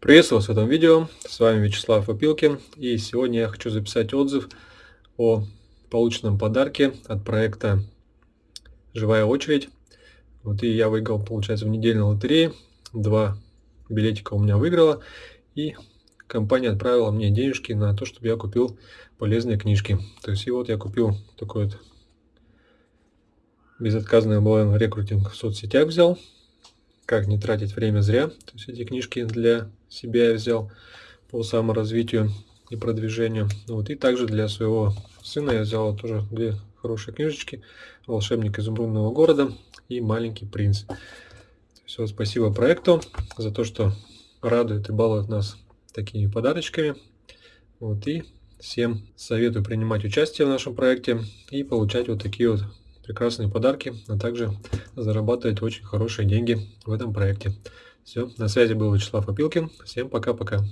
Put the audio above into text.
Приветствую вас в этом видео, с вами Вячеслав Опилкин. И сегодня я хочу записать отзыв о полученном подарке от проекта «Живая очередь». Вот и я выиграл, получается, в недельной лотерее, два билетика у меня выиграла и компания отправила мне денежки на то, чтобы я купил полезные книжки. То есть и вот я купил такой вот безотказный онлайн рекрутинг в соцсетях взял, как не тратить время зря. То есть эти книжки для себя я взял по саморазвитию и продвижению. Вот, и также для своего сына я взял тоже две хорошие книжечки. «Волшебник изумрудного города» и «Маленький принц». Все, спасибо проекту за то, что радует и балует нас такими подарочками. Вот, и всем советую принимать участие в нашем проекте и получать вот такие вот прекрасные подарки, а также зарабатывать очень хорошие деньги в этом проекте. Все, на связи был Вячеслав Опилкин. Всем пока-пока.